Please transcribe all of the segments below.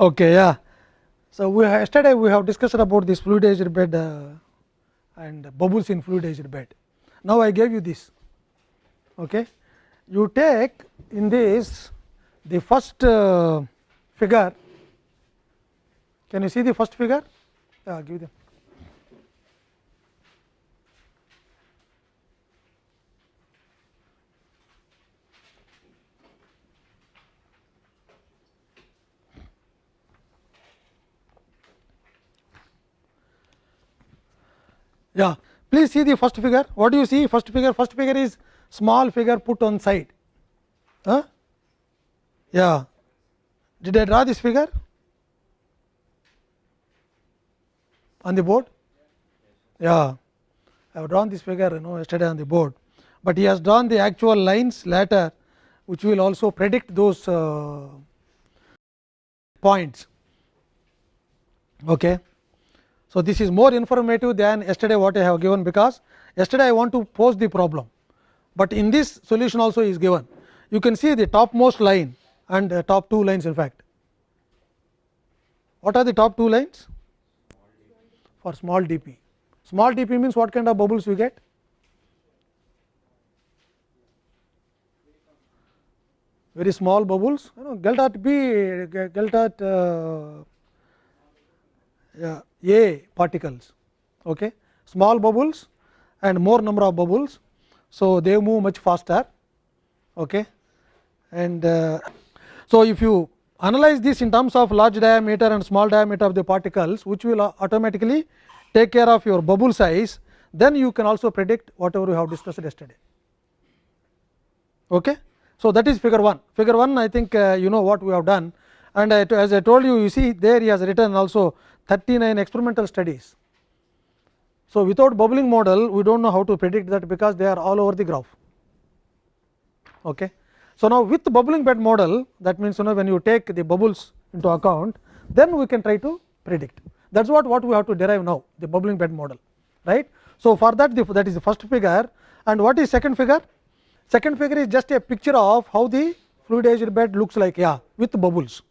Okay, yeah. So, we yesterday we have discussed about this fluidized bed uh, and bubbles in fluidized bed. Now, I gave you this. Okay. You take in this the first uh, figure. Can you see the first figure? Yeah, give them. Yeah, please see the first figure. What do you see? First figure, first figure is small figure put on side. Huh? Yeah. Did I draw this figure on the board? Yeah, I have drawn this figure you know yesterday on the board, but he has drawn the actual lines later, which will also predict those uh, points. Okay. So, this is more informative than yesterday what I have given, because yesterday I want to pose the problem, but in this solution also is given. You can see the topmost line and top two lines in fact. What are the top two lines? For small d p. Small d p means what kind of bubbles you get? Very small bubbles, you know, Geldart B, Geldart uh, yeah, A particles, okay. small bubbles and more number of bubbles. So, they move much faster. Okay. And uh, so, if you analyze this in terms of large diameter and small diameter of the particles, which will automatically take care of your bubble size, then you can also predict whatever we have discussed yesterday. Okay. So, that is figure 1. Figure 1 I think uh, you know what we have done and as I told you, you see there he has written also 39 experimental studies. So, without bubbling model we do not know how to predict that because they are all over the graph. Okay. So, now with bubbling bed model that means you know when you take the bubbles into account then we can try to predict that is what, what we have to derive now the bubbling bed model right. So, for that the, that is the first figure and what is second figure? Second figure is just a picture of how the fluidized bed looks like yeah with bubbles.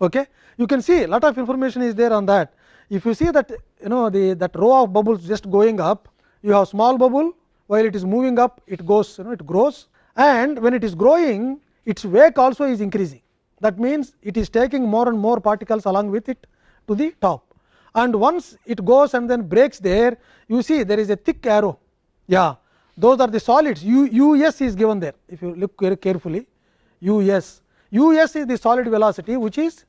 Okay. You can see lot of information is there on that. If you see that you know the that row of bubbles just going up, you have small bubble while it is moving up it goes you know it grows. And when it is growing its wake also is increasing. That means, it is taking more and more particles along with it to the top. And once it goes and then breaks there you see there is a thick arrow. Yeah. Those are the solids. U us is given there. If you look very carefully us us is the solid velocity which is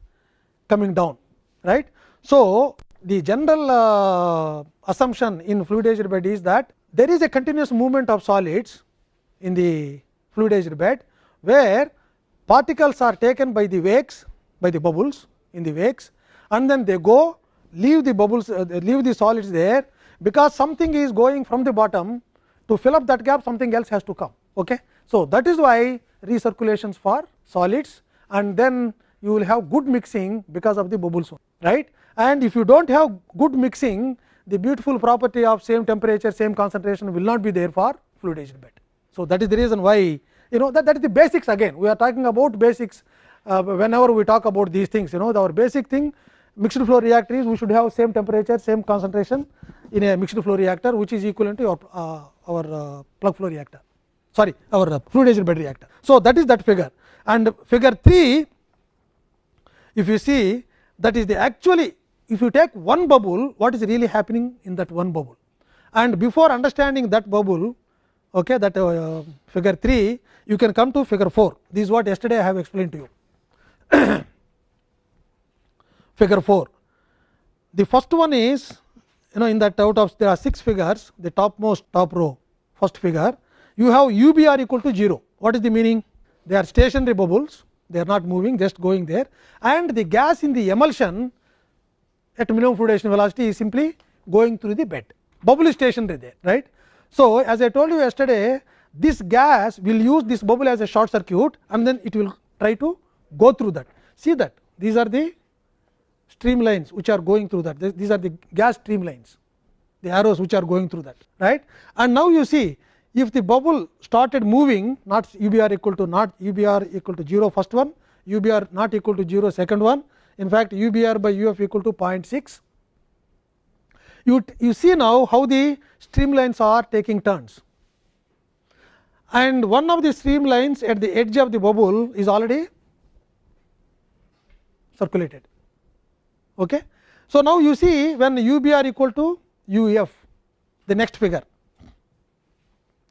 coming down right. So, the general uh, assumption in fluidized bed is that there is a continuous movement of solids in the fluidized bed, where particles are taken by the wakes by the bubbles in the wakes and then they go leave the bubbles uh, leave the solids there, because something is going from the bottom to fill up that gap something else has to come. Okay. So, that is why recirculations for solids and then you will have good mixing because of the bubbles right and if you do not have good mixing the beautiful property of same temperature same concentration will not be there for fluidized bed. So, that is the reason why you know that, that is the basics again we are talking about basics uh, whenever we talk about these things you know our basic thing mixed flow reactor is we should have same temperature same concentration in a mixed flow reactor which is equivalent to your, uh, our uh, plug flow reactor sorry our uh, fluidized bed reactor. So, that is that figure and figure 3 if you see that is the actually if you take one bubble what is really happening in that one bubble? And before understanding that bubble okay, that uh, figure 3 you can come to figure 4 this is what yesterday I have explained to you. figure 4 the first one is you know in that out of there are 6 figures the topmost top row first figure you have UBR equal to 0 what is the meaning they are stationary bubbles. They are not moving just going there. And the gas in the emulsion at minimum fluidization velocity is simply going through the bed. Bubble is stationary there right. So, as I told you yesterday this gas will use this bubble as a short circuit and then it will try to go through that. See that? These are the streamlines which are going through that. These are the gas streamlines. The arrows which are going through that right? And now you see if the bubble started moving not UBR equal to not UBR equal to 0 first one, UBR not equal to 0 second one, in fact UBR by UF equal to 0.6. You, you see now how the streamlines are taking turns and one of the streamlines at the edge of the bubble is already circulated. Okay. So, now you see when UBR equal to UF the next figure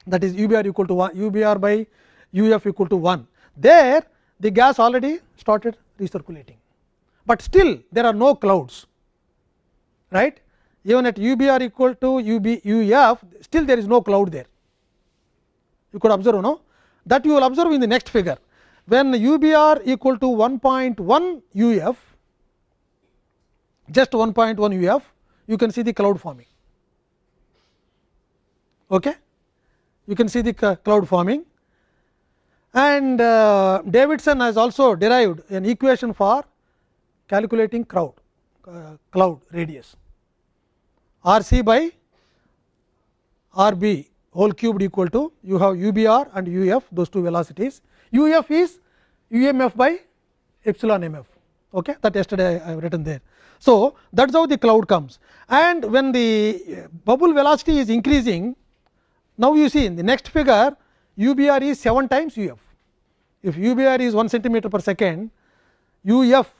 that is UBR equal to 1 UBR by UF equal to 1 there the gas already started recirculating, but still there are no clouds right? Even at UBR equal to UB UF still there is no cloud there. You could observe no? That you will observe in the next figure. When UBR equal to 1.1 UF just 1.1 UF you can see the cloud forming. Okay. You can see the cloud forming and uh, Davidson has also derived an equation for calculating crowd uh, cloud radius R c by R b whole cubed equal to you have UBR and UF those two velocities. UF is UMF by epsilon MF okay, that yesterday I have written there. So, that is how the cloud comes and when the bubble velocity is increasing now you see in the next figure UBR is 7 times UF. If UBR is 1 centimeter per second, UF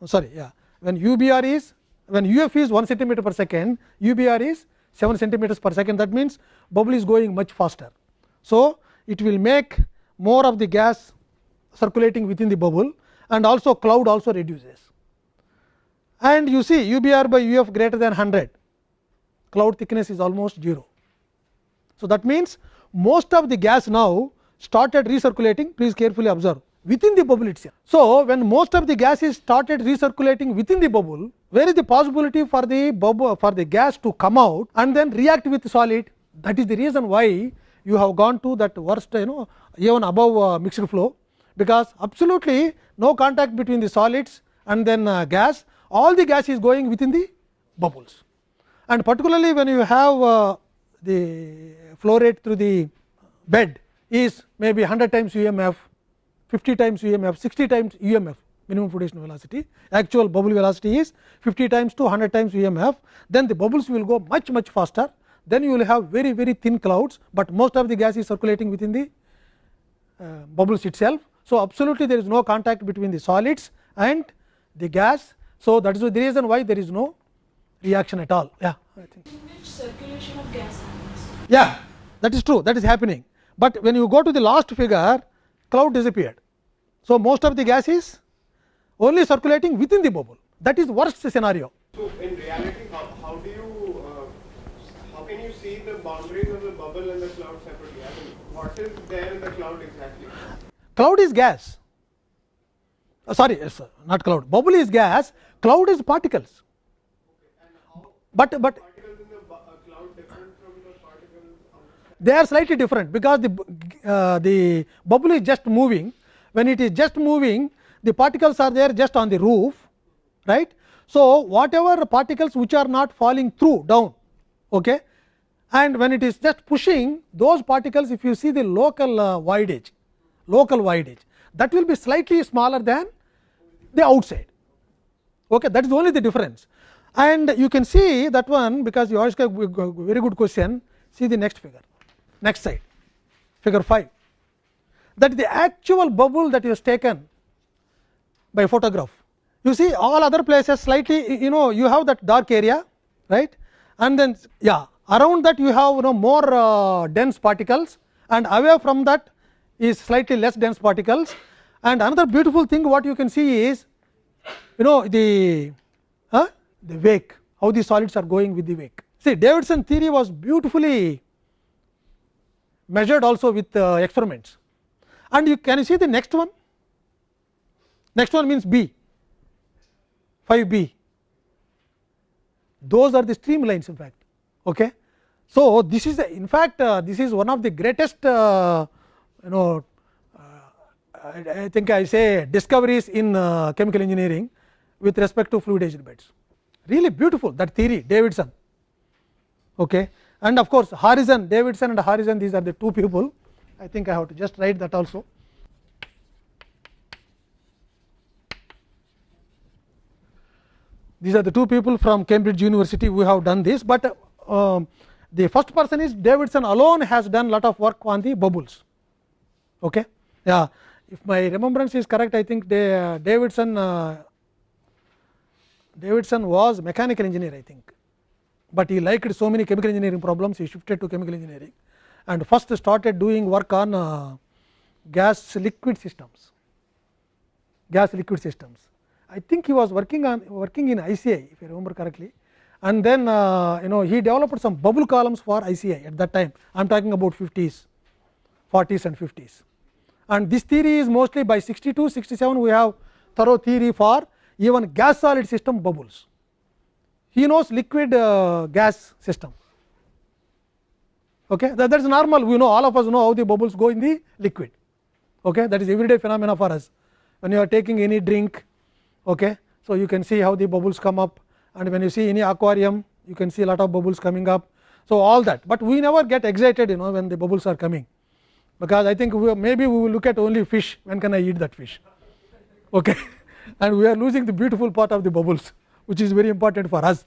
oh, sorry yeah when UBR is when UF is 1 centimeter per second, UBR is 7 centimeters per second that means bubble is going much faster. So, it will make more of the gas circulating within the bubble and also cloud also reduces. And you see UBR by UF greater than 100, cloud thickness is almost 0. So, that means most of the gas now started recirculating. Please carefully observe. Within the bubble itself. So, when most of the gas is started recirculating within the bubble where is the possibility for the bubble for the gas to come out and then react with solid? That is the reason why you have gone to that worst you know even above uh, mixed flow. Because absolutely no contact between the solids and then uh, gas. All the gas is going within the bubbles. And particularly when you have uh, the flow rate through the bed is maybe 100 times UMF, 50 times UMF, 60 times UMF minimum flotation velocity, actual bubble velocity is 50 times to 100 times UMF, then the bubbles will go much much faster, then you will have very very thin clouds, but most of the gas is circulating within the uh, bubbles itself. So, absolutely there is no contact between the solids and the gas. So, that is the reason why there is no reaction at all. Yeah, I think. circulation of gas happens. Yeah, that is true. That is happening. But when you go to the last figure, cloud disappeared. So, most of the gas is only circulating within the bubble. That is worst scenario. So, in reality, how, how do you, uh, how can you see the boundaries of the bubble and the cloud separately? I mean, what is there in the cloud exactly? Cloud is gas. Uh, sorry, yes, not cloud. Bubble is gas. Cloud is particles. Okay. but but they are slightly different because the uh, the bubble is just moving. When it is just moving the particles are there just on the roof right? So whatever particles which are not falling through down okay? And when it is just pushing those particles if you see the local uh, voidage local voidage that will be slightly smaller than the outside okay? That is only the difference. And you can see that one because you ask a very good question. See the next figure next side figure 5 that the actual bubble that is taken by photograph. You see all other places slightly you know you have that dark area right? And then yeah around that you have you know more uh, dense particles. And away from that is slightly less dense particles. And another beautiful thing what you can see is you know the uh, the wake how the solids are going with the wake. See Davidson theory was beautifully measured also with uh, experiments. And you can you see the next one? Next one means B, 5 B. Those are the streamlines in fact. Okay. So, this is the, in fact, uh, this is one of the greatest uh, you know uh, I, I, think I say discoveries in uh, chemical engineering with respect to fluid beds. Really beautiful that theory Davidson. Okay and of course, Harrison Davidson and Harrison these are the two people I think I have to just write that also. these are the two people from Cambridge University who have done this, but uh, the first person is Davidson alone has done lot of work on the bubbles. Okay? Yeah, if my remembrance is correct, I think they, uh, Davidson uh, Davidson was mechanical engineer, I think, but he liked so many chemical engineering problems, he shifted to chemical engineering and first started doing work on uh, gas liquid systems, gas liquid systems. I think he was working on working in ICI, if I remember correctly, and then uh, you know he developed some bubble columns for ICI at that time. I am talking about 50s, 40s and 50s. And this theory is mostly by 62, 67 we have thorough theory for even gas solid system bubbles. He knows liquid uh, gas system. Okay, that, that is normal. We know all of us know how the bubbles go in the liquid. Okay, that is everyday phenomena for us. When you are taking any drink, okay, so you can see how the bubbles come up, and when you see any aquarium, you can see a lot of bubbles coming up. So all that, but we never get excited, you know, when the bubbles are coming, because I think we, maybe we will look at only fish. When can I eat that fish? Okay. and we are losing the beautiful part of the bubbles which is very important for us.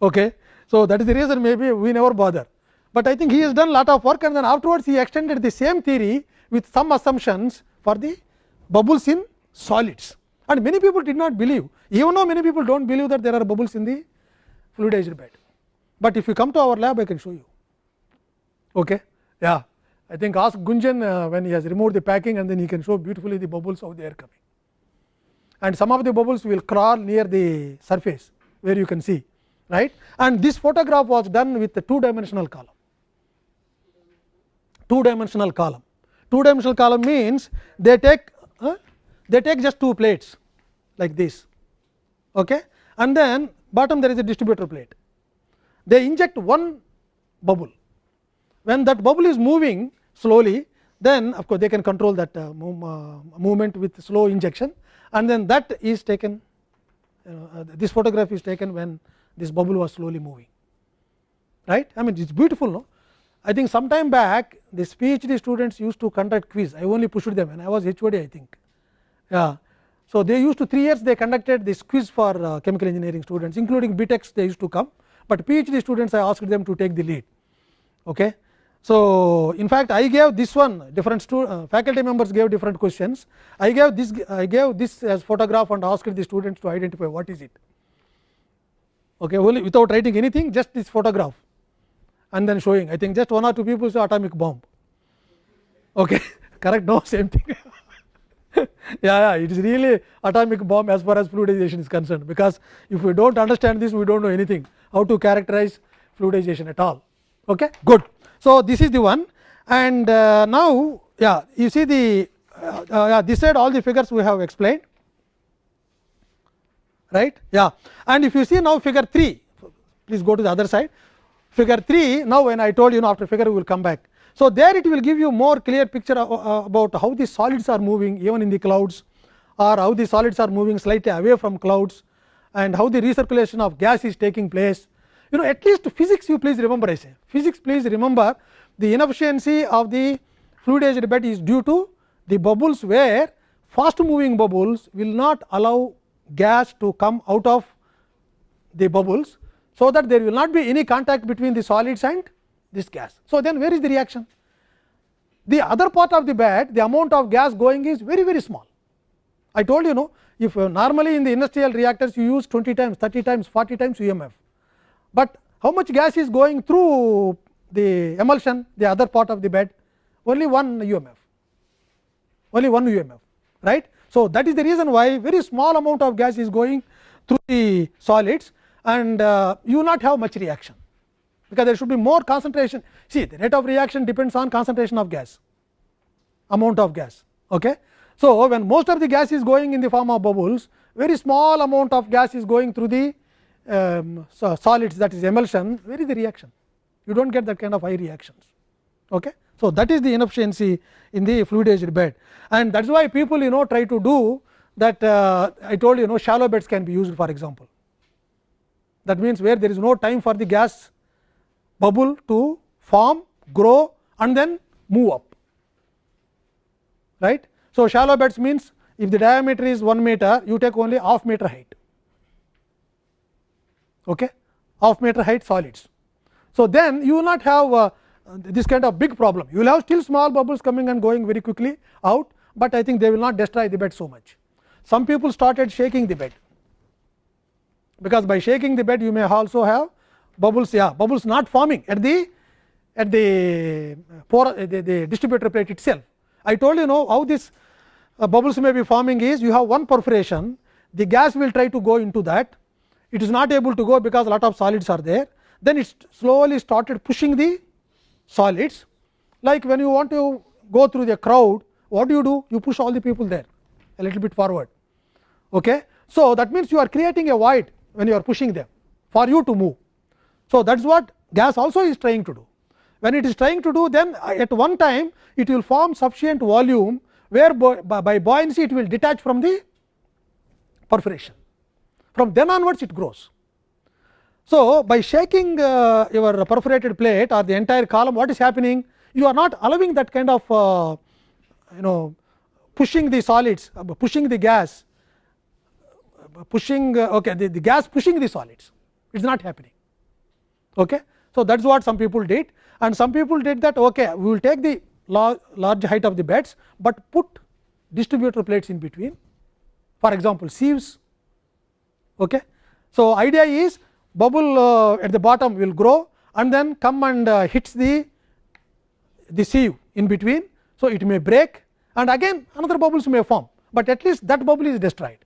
Okay. So, that is the reason maybe we never bother, but I think he has done lot of work and then afterwards he extended the same theory with some assumptions for the bubbles in solids and many people did not believe even though many people do not believe that there are bubbles in the fluidized bed, but if you come to our lab I can show you. Okay. Yeah. I think ask Gunjan uh, when he has removed the packing and then he can show beautifully the bubbles how they are coming and some of the bubbles will crawl near the surface where you can see right? And this photograph was done with the two dimensional column. Two dimensional column. Two dimensional column means they take uh, they take just two plates like this okay? And then bottom there is a distributor plate. They inject one bubble. When that bubble is moving slowly then of course they can control that uh, move, uh, movement with slow injection and then that is taken uh, this photograph is taken when this bubble was slowly moving right? I mean it is beautiful no? I think some time back this PhD students used to conduct quiz. I only pushed them and I was HOD I think. Yeah. So they used to 3 years they conducted this quiz for uh, chemical engineering students including BTechs they used to come. But PhD students I asked them to take the lead. Okay so, in fact, I gave this one different uh, faculty members gave different questions. I gave this I gave this as photograph and asked the students to identify what is it. Okay, only without writing anything, just this photograph, and then showing. I think just one or two people say atomic bomb. Okay, correct? No, same thing. yeah, yeah, it is really atomic bomb as far as fluidization is concerned, because if we do not understand this, we do not know anything how to characterize fluidization at all. Okay, good. So, this is the one. And uh, now yeah you see the uh, uh, yeah, this side all the figures we have explained. Right? Yeah. And if you see now figure 3 please go to the other side. Figure 3 now when I told you know after figure we will come back. So, there it will give you more clear picture uh, about how the solids are moving even in the clouds or how the solids are moving slightly away from clouds and how the recirculation of gas is taking place you know at least physics you please remember I say physics please remember the inefficiency of the fluidized bed is due to the bubbles where fast moving bubbles will not allow gas to come out of the bubbles. So, that there will not be any contact between the solids and this gas. So, then where is the reaction? The other part of the bed the amount of gas going is very very small. I told you know if normally in the industrial reactors you use 20 times 30 times 40 times UMF but how much gas is going through the emulsion the other part of the bed only one UMF only one UMF right. So, that is the reason why very small amount of gas is going through the solids and uh, you will not have much reaction because there should be more concentration see the rate of reaction depends on concentration of gas amount of gas. Okay. So, when most of the gas is going in the form of bubbles very small amount of gas is going through the um, so solids that is emulsion where is the reaction you do not get that kind of high reactions. Okay. So, that is the inefficiency in the fluidized bed and that is why people you know try to do that uh, I told you know shallow beds can be used for example. That means, where there is no time for the gas bubble to form, grow and then move up right. So, shallow beds means if the diameter is 1 meter you take only half meter height okay, half meter height solids. So, then you will not have uh, this kind of big problem. You will have still small bubbles coming and going very quickly out, but I think they will not destroy the bed so much. Some people started shaking the bed, because by shaking the bed you may also have bubbles yeah bubbles not forming at the at the pore the, the distributor plate itself. I told you know how this uh, bubbles may be forming is you have one perforation the gas will try to go into that it is not able to go because a lot of solids are there. Then it slowly started pushing the solids. Like when you want to go through the crowd what do you do? You push all the people there a little bit forward. Okay? So that means you are creating a void when you are pushing them for you to move. So that is what gas also is trying to do. When it is trying to do then at one time it will form sufficient volume where by buoyancy it will detach from the perforation from then onwards it grows. So, by shaking uh, your perforated plate or the entire column what is happening you are not allowing that kind of uh, you know pushing the solids pushing the gas pushing uh, okay the, the gas pushing the solids it is not happening. Okay. So, that is what some people did and some people did that okay we will take the large height of the beds, but put distributor plates in between for example sieves. Okay. So, idea is bubble uh, at the bottom will grow and then come and uh, hits the the sieve in between. So, it may break and again another bubbles may form, but at least that bubble is destroyed.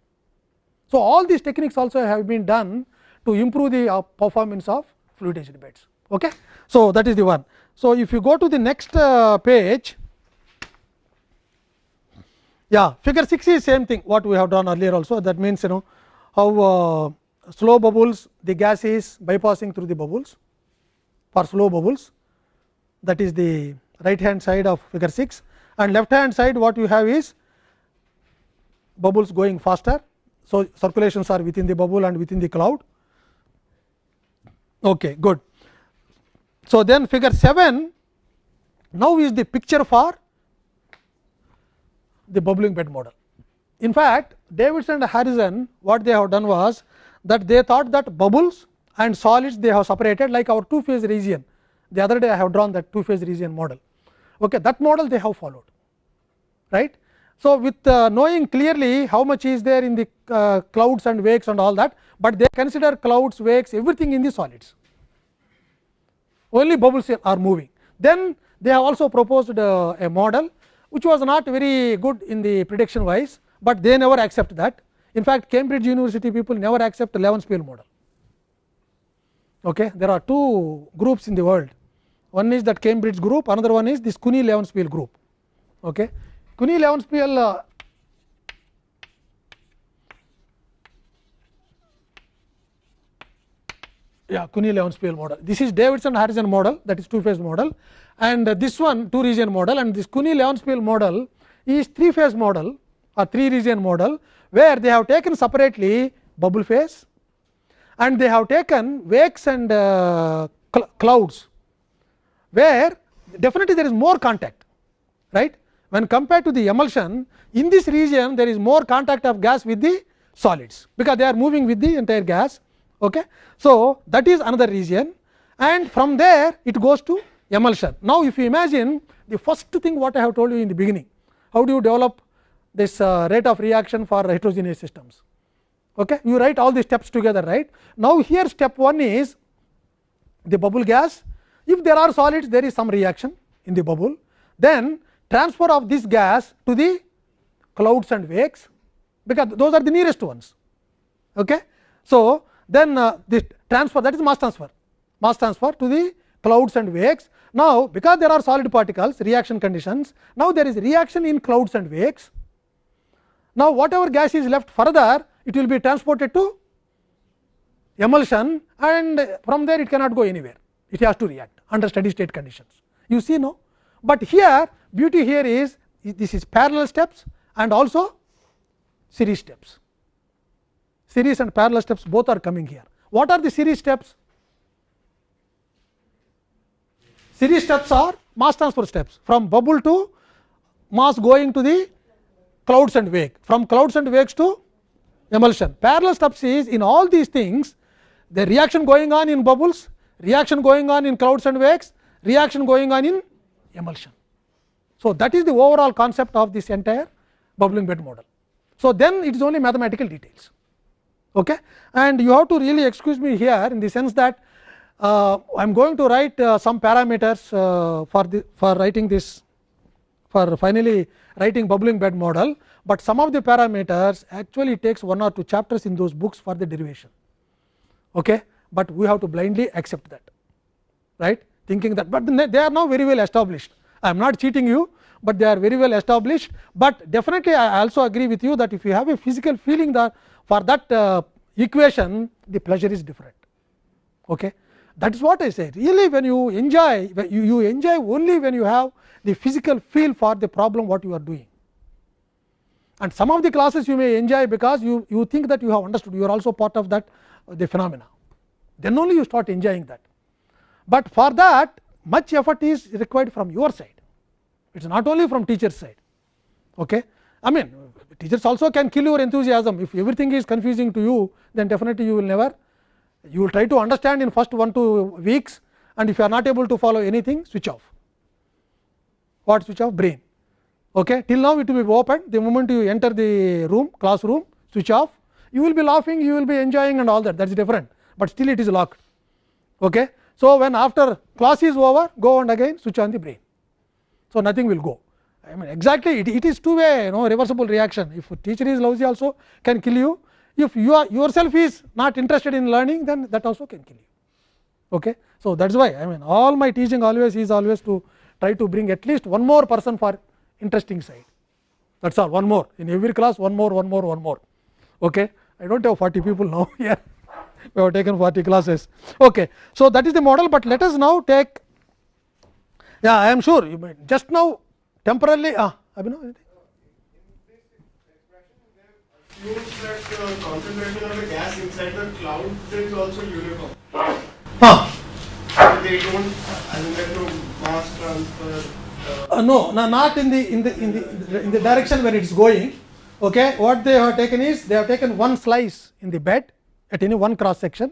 So, all these techniques also have been done to improve the uh, performance of fluidized beds. Okay. So, that is the one. So, if you go to the next uh, page, yeah figure 6 is same thing what we have done earlier also that means you know how uh, slow bubbles the gas is bypassing through the bubbles for slow bubbles that is the right hand side of figure 6 and left hand side what you have is bubbles going faster. So, circulations are within the bubble and within the cloud. Okay, good. So, then figure 7 now is the picture for the bubbling bed model. In fact, Davidson and Harrison what they have done was that they thought that bubbles and solids they have separated like our two phase region. The other day I have drawn that two phase region model. Okay, that model they have followed right. So, with uh, knowing clearly how much is there in the uh, clouds and wakes and all that, but they consider clouds, wakes everything in the solids only bubbles are moving. Then they have also proposed uh, a model which was not very good in the prediction wise, but they never accept that. In fact, Cambridge University people never accept Levenspiel model. Okay. There are two groups in the world. One is that Cambridge group, another one is this Kuni Levenspiel group. Okay. Kuni Levenspiel uh, yeah Kuni Levenspiel model. This is Davidson Harrison model that is two phase model and uh, this one two region model and this Kuni Levenspiel model is three phase model or three region model where they have taken separately bubble phase and they have taken wakes and uh, cl clouds where definitely there is more contact right when compared to the emulsion in this region there is more contact of gas with the solids because they are moving with the entire gas Okay. So, that is another region and from there it goes to emulsion. Now, if you imagine the first thing what I have told you in the beginning, how do you develop this uh, rate of reaction for heterogeneous systems? Okay. You write all the steps together right. Now, here step 1 is the bubble gas. If there are solids there is some reaction in the bubble, then transfer of this gas to the clouds and wakes, because those are the nearest ones. Okay. So, then uh, this transfer that is mass transfer mass transfer to the clouds and wakes. Now, because there are solid particles reaction conditions now there is reaction in clouds and wakes. Now, whatever gas is left further it will be transported to emulsion and from there it cannot go anywhere it has to react under steady state conditions you see no but here beauty here is this is parallel steps and also series steps series and parallel steps both are coming here. What are the series steps? Series steps are mass transfer steps from bubble to mass going to the clouds and wake, from clouds and wakes to emulsion. Parallel steps is in all these things the reaction going on in bubbles, reaction going on in clouds and wakes, reaction going on in emulsion. So, that is the overall concept of this entire bubbling bed model. So, then it is only mathematical details okay? and you have to really excuse me here in the sense that uh, I am going to write uh, some parameters uh, for the for writing this for finally writing bubbling bed model, but some of the parameters actually takes one or two chapters in those books for the derivation. Okay? But we have to blindly accept that right thinking that, but they are now very well established. I am not cheating you, but they are very well established, but definitely I also agree with you that if you have a physical feeling that for that uh, equation the pleasure is different. Okay? That is what I say really when you enjoy you, you enjoy only when you have the physical feel for the problem what you are doing. And some of the classes you may enjoy because you, you think that you have understood you are also part of that the phenomena then only you start enjoying that. But for that much effort is required from your side it is not only from teacher's side. Okay? I mean teachers also can kill your enthusiasm if everything is confusing to you then definitely you will never you will try to understand in first one two weeks and if you are not able to follow anything switch off what switch off brain okay till now it will be open the moment you enter the room classroom switch off you will be laughing you will be enjoying and all that that is different but still it is locked okay so when after class is over go and again switch on the brain so nothing will go I mean exactly it, it is two way you know reversible reaction if teacher is lousy also can kill you if you are yourself is not interested in learning then that also can kill you okay so thats why i mean all my teaching always is always to try to bring at least one more person for interesting side. That is all one more. In every class one more one more one more. Okay? I don't have 40 people now here. We have taken 40 classes. Okay. So that is the model but let us now take yeah i am sure you might just now temporarily ah abhinav assumes that concentration of the gas inside the cloud also uniform. huh They don't, I mean, there's no mass transfer. Uh, Uh, no, no, not in the in the in the in the direction where it is going. Okay, what they have taken is they have taken one slice in the bed at any one cross section,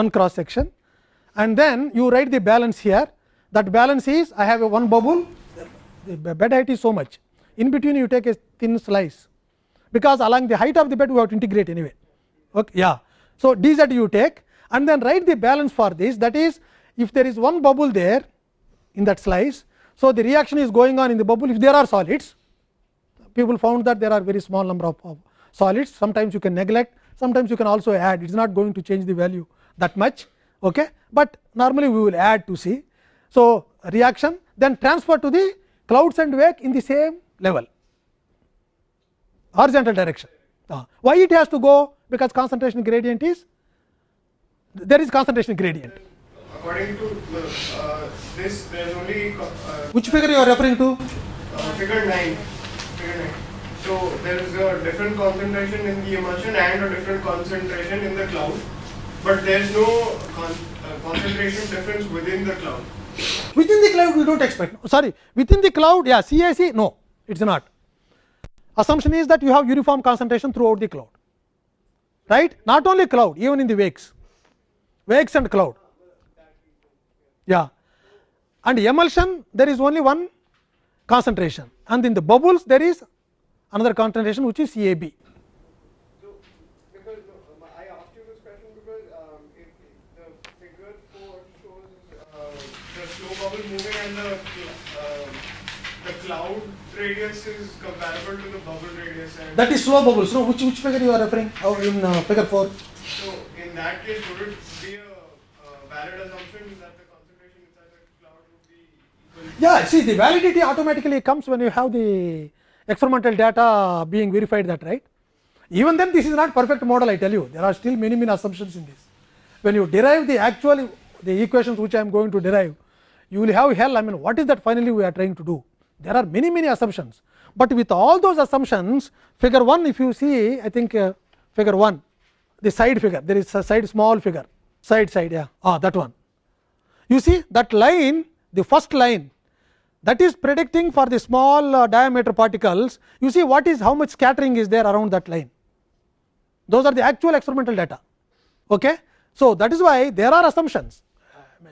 one cross section, and then you write the balance here. That balance is I have a one bubble, the bed height is so much. In between you take a thin slice, because along the height of the bed we have to integrate anyway. Okay, yeah. So, d z you take and then write the balance for this that is if there is one bubble there in that slice. So, the reaction is going on in the bubble if there are solids people found that there are very small number of, of solids sometimes you can neglect sometimes you can also add it is not going to change the value that much, okay. but normally we will add to see. So, reaction then transfer to the clouds and wake in the same level horizontal direction. Uh, why it has to go? Because concentration gradient is there is concentration gradient. according to uh, this, there's only uh, Which figure you are referring to? uh, figure 9. Figure 9. So, there is a different concentration in the emulsion and a different concentration in the cloud, but there is no con uh, concentration difference within the cloud. Within the cloud we do not expect sorry within the cloud yeah CIC no it is not. Assumption is that you have uniform concentration throughout the cloud right not only cloud even in the wakes wakes and cloud yeah and emulsion there is only one concentration and in the bubbles there is another concentration which is CAB. Um, I asked you this question because um, the 4 uh, the slow bubble moving and the, uh, the cloud radius is comparable to the bubble radius That is slow bubbles. No, which which figure you are referring? Oh, in uh, figure four. so in that case would it be a uh, valid assumption that the concentration inside the cloud would be equal Yeah, see the validity automatically comes when you have the experimental data being verified that right. Even then this is not perfect model I tell you there are still many many assumptions in this. When you derive the actual the equations which I am going to derive you will have hell I mean what is that finally we are trying to do. There are many many assumptions, but with all those assumptions figure 1 if you see I think uh, figure 1 the side figure there is a side small figure side side yeah ah that one. You see that line the first line that is predicting for the small uh, diameter particles you see what is how much scattering is there around that line those are the actual experimental data okay So, that is why there are assumptions.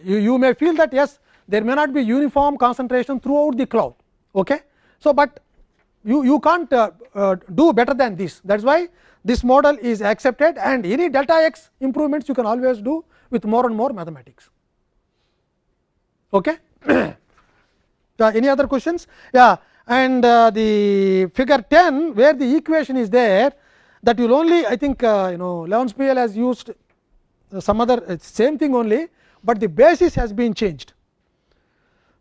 You, you may feel that yes, there may not be uniform concentration throughout the cloud. Okay? So, but you, you can't uh, uh, do better than this. That is why this model is accepted and any delta x improvements you can always do with more and more mathematics. Okay? Uh, any other questions? Yeah, and uh, the figure 10 where the equation is there that will only I think uh, you know Levenspiel has used some other uh, same thing only, but the basis has been changed.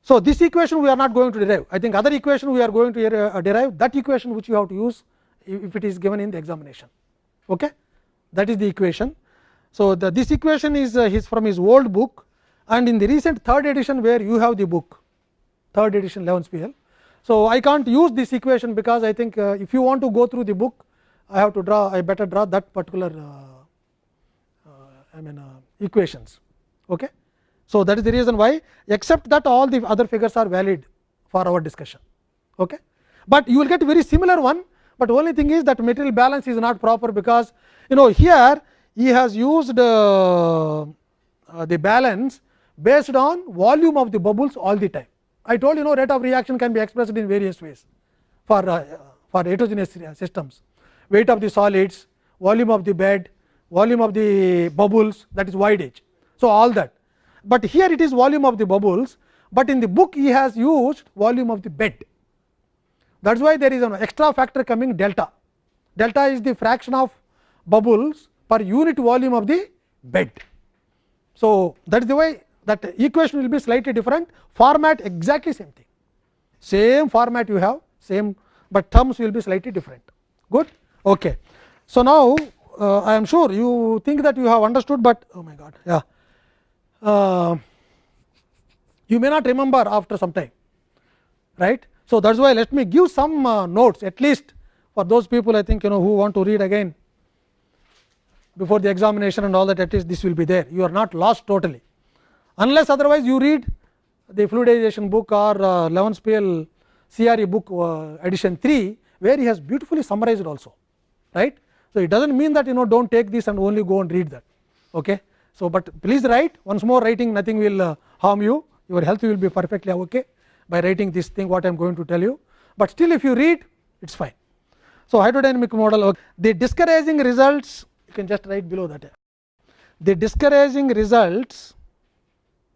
So, this equation we are not going to derive I think other equation we are going to uh, derive that equation which you have to use if it is given in the examination. Okay? That is the equation. So, the, this equation is uh, his from his old book and in the recent third edition where you have the book third edition Levenspiel. So, I can't use this equation because I think uh, if you want to go through the book I have to draw I better draw that particular uh, uh, I mean uh, equations. Okay. So, that is the reason why except that all the other figures are valid for our discussion. Okay. But you will get very similar one, but only thing is that material balance is not proper because you know here he has used uh, uh, the balance based on volume of the bubbles all the time. I told you know rate of reaction can be expressed in various ways for uh, for heterogeneous systems weight of the solids volume of the bed volume of the bubbles that is wide edge so all that but here it is volume of the bubbles but in the book he has used volume of the bed that is why there is an extra factor coming delta delta is the fraction of bubbles per unit volume of the bed so that is the way that equation will be slightly different. Format exactly same thing. Same format you have same but terms will be slightly different. Good? Okay. So now uh, i am sure you think that you have understood but oh my god yeah. Uh, you may not remember after some time right? So that's why let me give some uh, notes at least for those people i think you know who want to read again before the examination and all that at least this will be there. You are not lost totally unless otherwise you read the fluidization book or uh, Levenspiel CRE book uh, edition 3 where he has beautifully summarized also right. So, it does not mean that you know do not take this and only go and read that. Okay. So, but please write once more writing nothing will uh, harm you your health will be perfectly okay by writing this thing what I am going to tell you, but still if you read it is fine. So, hydrodynamic model okay. the discouraging results you can just write below that the discouraging results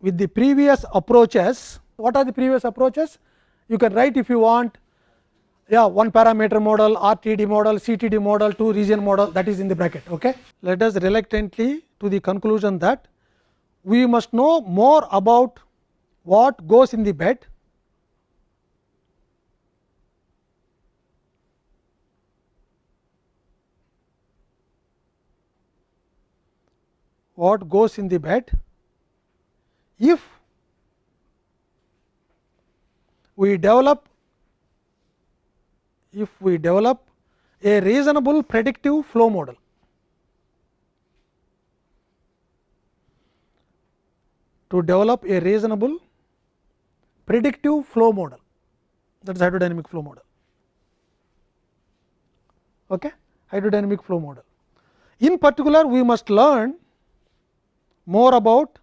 with the previous approaches. What are the previous approaches? You can write if you want. Yeah one parameter model rtd model ctd model two region model that is in the bracket okay? Let us reluctantly to the conclusion that we must know more about what goes in the bed. What goes in the bed if we develop if we develop a reasonable predictive flow model. To develop a reasonable predictive flow model that is hydrodynamic flow model. Okay? Hydrodynamic flow model. In particular, we must learn more about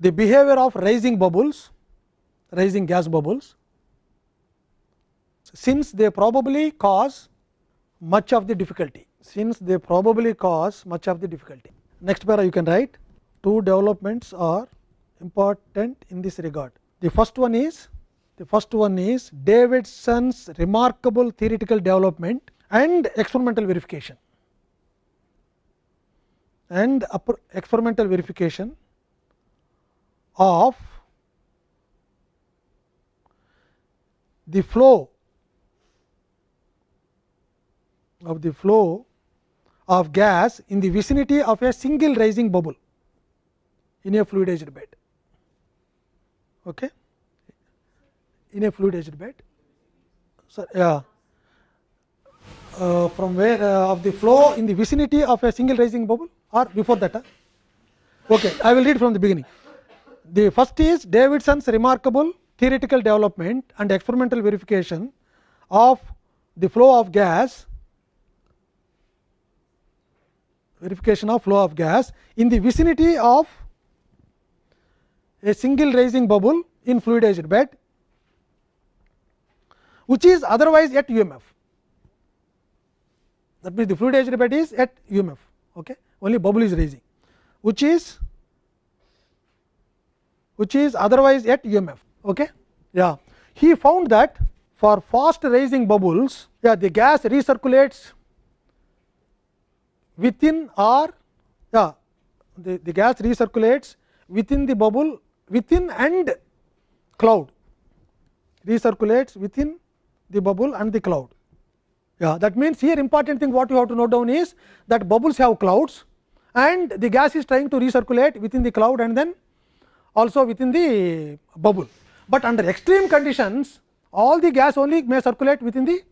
the behavior of rising bubbles, rising gas bubbles since they probably cause much of the difficulty, since they probably cause much of the difficulty. Next para you can write two developments are important in this regard. The first one is the first one is Davidson's remarkable theoretical development and experimental verification and experimental verification of the flow of the flow of gas in the vicinity of a single rising bubble in a fluidized bed. Okay. In a fluidized bed. So, yeah. Uh, from where uh, of the flow in the vicinity of a single rising bubble or before that. Huh? Okay, I will read from the beginning. The first is Davidson's remarkable theoretical development and experimental verification of the flow of gas verification of flow of gas in the vicinity of a single rising bubble in fluidized bed which is otherwise at UMF. That means, the fluidized bed is at UMF, okay? only bubble is rising, which is which is otherwise at UMF. Okay? Yeah. He found that for fast rising bubbles, yeah, the gas recirculates within or yeah, the, the gas recirculates within the bubble within and cloud recirculates within the bubble and the cloud. Yeah, that means, here important thing what you have to note down is that bubbles have clouds and the gas is trying to recirculate within the cloud and then also within the bubble. But under extreme conditions all the gas only may circulate within the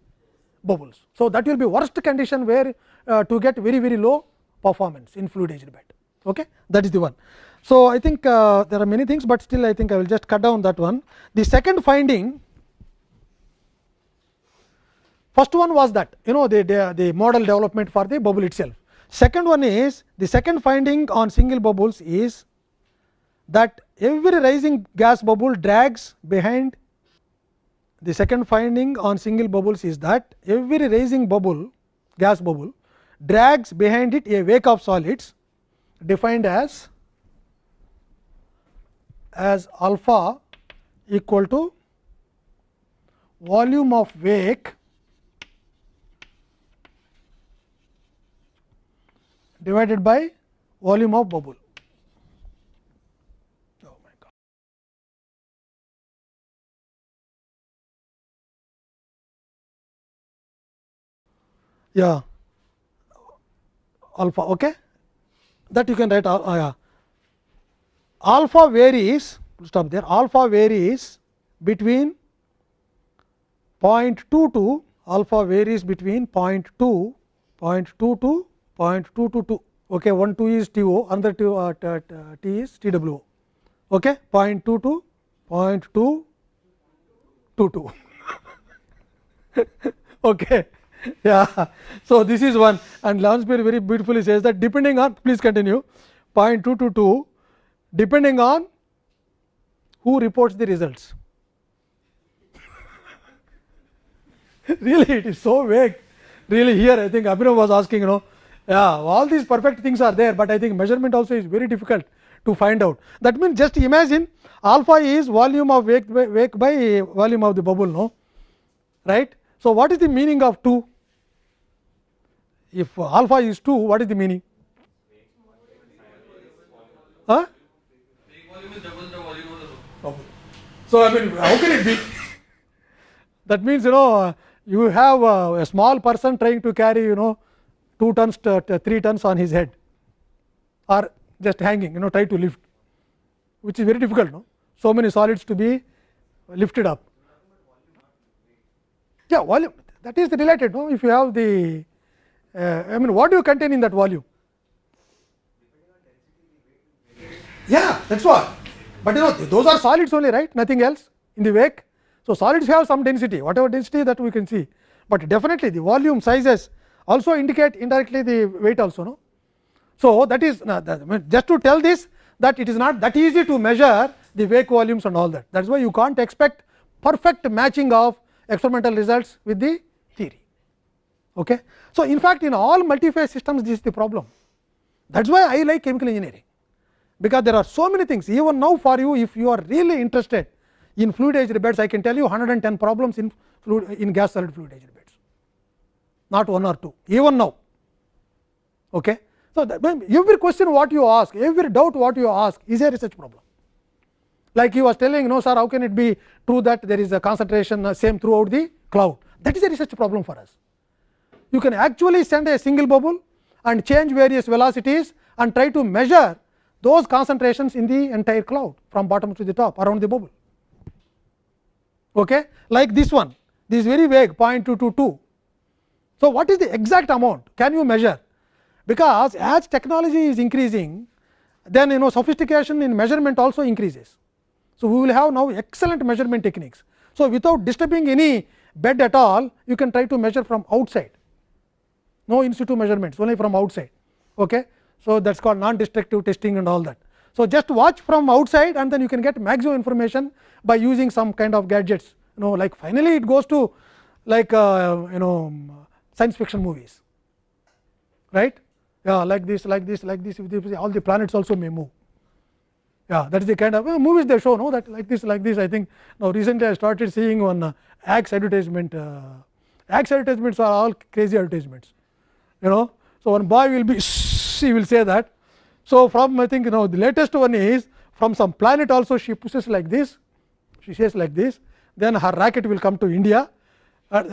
bubbles. So, that will be worst condition where uh, to get very very low performance in fluidized bed. Okay? That is the one. So, I think uh, there are many things, but still I think I will just cut down that one. The second finding first one was that you know the, the, the model development for the bubble itself. Second one is the second finding on single bubbles is that every rising gas bubble drags behind the second finding on single bubbles is that every rising bubble gas bubble drags behind it a wake of solids defined as as alpha equal to volume of wake divided by volume of bubble. Yeah, alpha. Okay, that you can write. Uh, yeah. Alpha varies. Stop there. Alpha varies between 0.22. Alpha varies between 0.2, 0.2 to 0.222 okay one 2 is TO another T, uh, t, t is TWO okay 0.22 0.222 okay yeah so this is one and Lounsbury very beautifully says that depending on please continue 0.222 depending on who reports the results really it is so vague really here I think Abhinav was asking you know yeah, all these perfect things are there, but I think measurement also is very difficult to find out. That means, just imagine alpha is volume of wake by, wake by volume of the bubble, no? right. So, what is the meaning of 2? If alpha is 2, what is the meaning? Huh? So, I mean how can it be? that means, you know you have a, a small person trying to carry you know 2 tons to 3 tons on his head or just hanging you know try to lift which is very difficult no so many solids to be lifted up yeah volume that is related no if you have the uh, i mean what do you contain in that volume? Yeah that's what. But you know those are solids only right? Nothing else in the wake. So solids have some density whatever density that we can see. But definitely the volume sizes also indicate indirectly the weight also no. So, that is just to tell this that it is not that easy to measure the wake volumes and all that. That is why you can't expect perfect matching of experimental results with the. Okay. So, in fact, in all multi-phase systems this is the problem that is why I like chemical engineering because there are so many things even now for you if you are really interested in fluidized beds I can tell you 110 problems in fluid in gas solid fluidized beds, not one or two even now. Okay. So, every question what you ask every doubt what you ask is a research problem like he was telling no sir how can it be true that there is a concentration uh, same throughout the cloud that is a research problem for us. You can actually send a single bubble and change various velocities and try to measure those concentrations in the entire cloud from bottom to the top around the bubble. Okay? Like this one, this is very vague 0.222 so, what is the exact amount can you measure because as technology is increasing then you know sophistication in measurement also increases. So, we will have now excellent measurement techniques. So, without disturbing any bed at all you can try to measure from outside no in situ measurements only from outside. Okay. So, that is called non destructive testing and all that. So, just watch from outside and then you can get maximum information by using some kind of gadgets. You know like finally, it goes to like uh, you know science fiction movies. Right? Yeah like this like this like this all the planets also may move. Yeah that is the kind of movies they show no that like this like this I think. Now recently I started seeing one uh, axe advertisement uh, axe advertisements are all crazy advertisements you know. So one boy will be she will say that. So from I think you know the latest one is from some planet also she pushes like this. She says like this. Then her racket will come to India.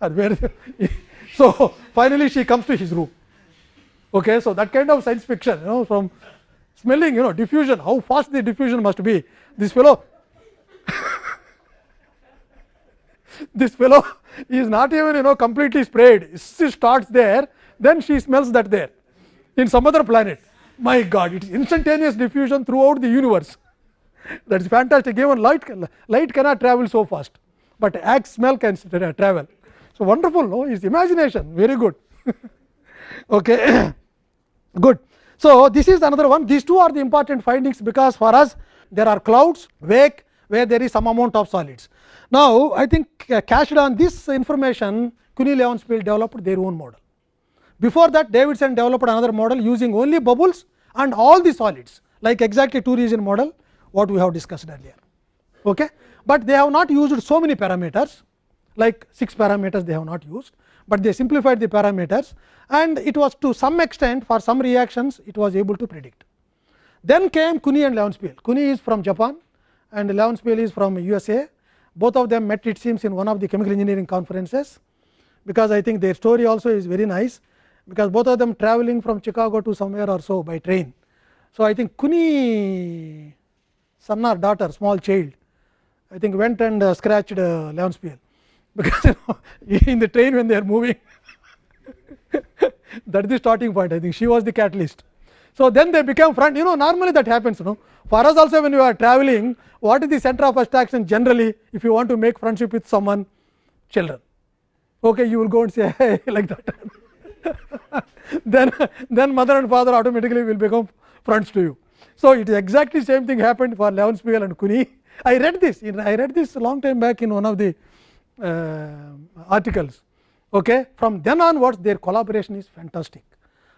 So finally she comes to his room. Okay so that kind of science fiction you know from smelling you know diffusion. How fast the diffusion must be. This fellow this fellow is not even you know completely sprayed. She starts there then she smells that there in some other planet. My god it is instantaneous diffusion throughout the universe. That is fantastic. Even light light cannot travel so fast but axe smell can travel. So wonderful no? Is imagination. Very good. Okay. Good. So this is another one. These two are the important findings because for us there are clouds wake where there is some amount of solids now i think cached on this information Kunii Levenspiel developed their own model before that Davidson developed another model using only bubbles and all the solids like exactly two region model what we have discussed earlier. Okay? But they have not used so many parameters like 6 parameters they have not used, but they simplified the parameters and it was to some extent for some reactions it was able to predict. Then came Kunii and Levenspiel. Kunii is from Japan and Levenspiel is from USA. Both of them met it seems in one of the chemical engineering conferences, because I think their story also is very nice, because both of them travelling from Chicago to somewhere or so by train. So, I think Kunii son or daughter small child I think went and uh, scratched uh, because you know, in the train when they are moving that is the starting point I think she was the catalyst. So, then they became friend you know normally that happens you know for us also when you are traveling what is the center of attraction generally if you want to make friendship with someone children okay you will go and say hey like that then then mother and father automatically will become friends to you so, it is exactly same thing happened for Levenspiel and Kunii. I read this in, I read this long time back in one of the uh, articles. Okay. From then onwards their collaboration is fantastic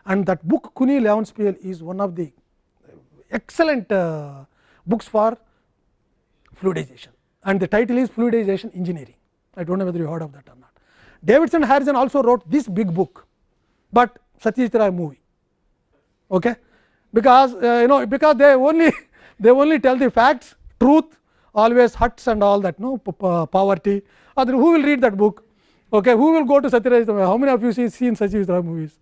and that book Kunii Levenspiel is one of the excellent uh, books for fluidization and the title is fluidization engineering. I do not know whether you heard of that or not. Davidson Harrison also wrote this big book, but Satyajit Ray movie. Okay because uh, you know because they only they only tell the facts truth always huts and all that no poverty other who will read that book okay who will go to satyajit how many of you see seen satyajit ray movies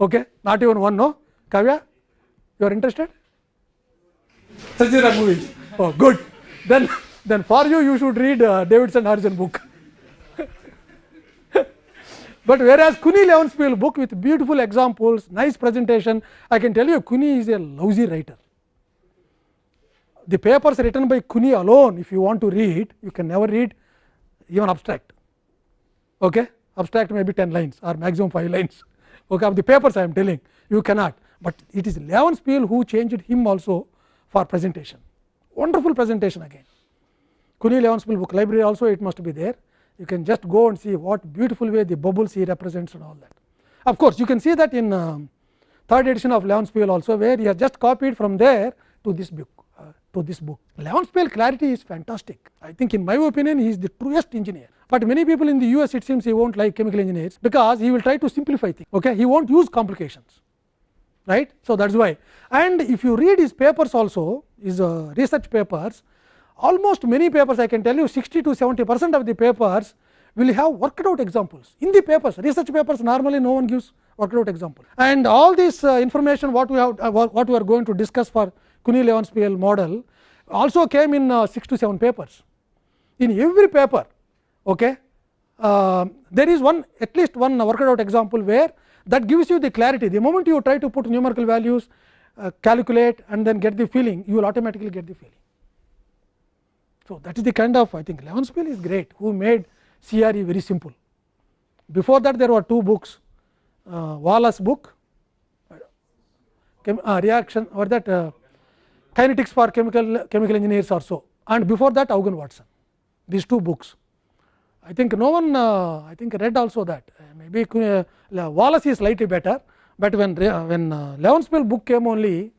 okay not even one no kavya you are interested satyajit ray movies oh good then then for you you should read uh, davidson harrison book but whereas Kuni Levenspiel book with beautiful examples, nice presentation, I can tell you Kuni is a lousy writer. The papers written by Kuni alone, if you want to read, you can never read even abstract. Okay? Abstract may be 10 lines or maximum 5 lines. Okay, of the papers I am telling, you cannot, but it is Levenspiel who changed him also for presentation. Wonderful presentation again. Kunii Levenspiel book library also it must be there you can just go and see what beautiful way the bubbles he represents and all that. Of course, you can see that in uh, third edition of Levenspiel also where he has just copied from there to this book uh, to this book. Levenspiel clarity is fantastic. I think in my opinion he is the truest engineer, but many people in the US it seems he not like chemical engineers because he will try to simplify things. Okay? He not use complications right. So, that is why. And if you read his papers also his uh, research papers almost many papers I can tell you 60 to 70 percent of the papers will have worked out examples. In the papers research papers normally no one gives worked out example. And all this uh, information what we have uh, what we are going to discuss for Kunii Levenspiel model also came in uh, 6 to 7 papers. In every paper okay uh, there is one at least one worked out example where that gives you the clarity the moment you try to put numerical values uh, calculate and then get the feeling you will automatically get the feeling so, that is the kind of I think Levenspiel is great who made CRE very simple. Before that there were two books uh, Walas book chem, uh, reaction or that uh, kinetics for chemical chemical engineers or so and before that Hougen Watson these two books. I think no one uh, I think read also that. Uh, maybe uh, Walas is slightly better, but when when uh, Levenspiel book came only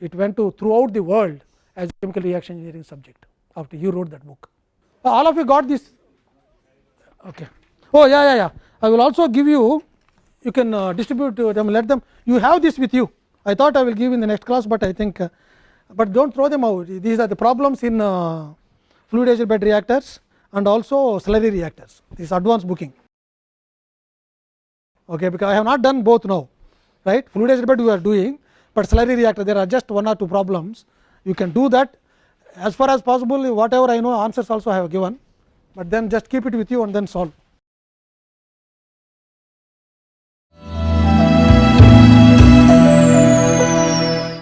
it went to throughout the world as chemical reaction engineering subject after you wrote that book. Uh, all of you got this? Okay. Oh yeah yeah yeah. I will also give you you can uh, distribute to them let them. You have this with you. I thought I will give in the next class, but I think uh, but do not throw them out. These are the problems in uh, fluidized bed reactors and also slurry reactors this advanced booking. Okay because I have not done both now right? Fluidized bed we are doing, but slurry reactor there are just one or two problems. You can do that. As far as possible whatever I know answers also I have given, but then just keep it with you and then solve.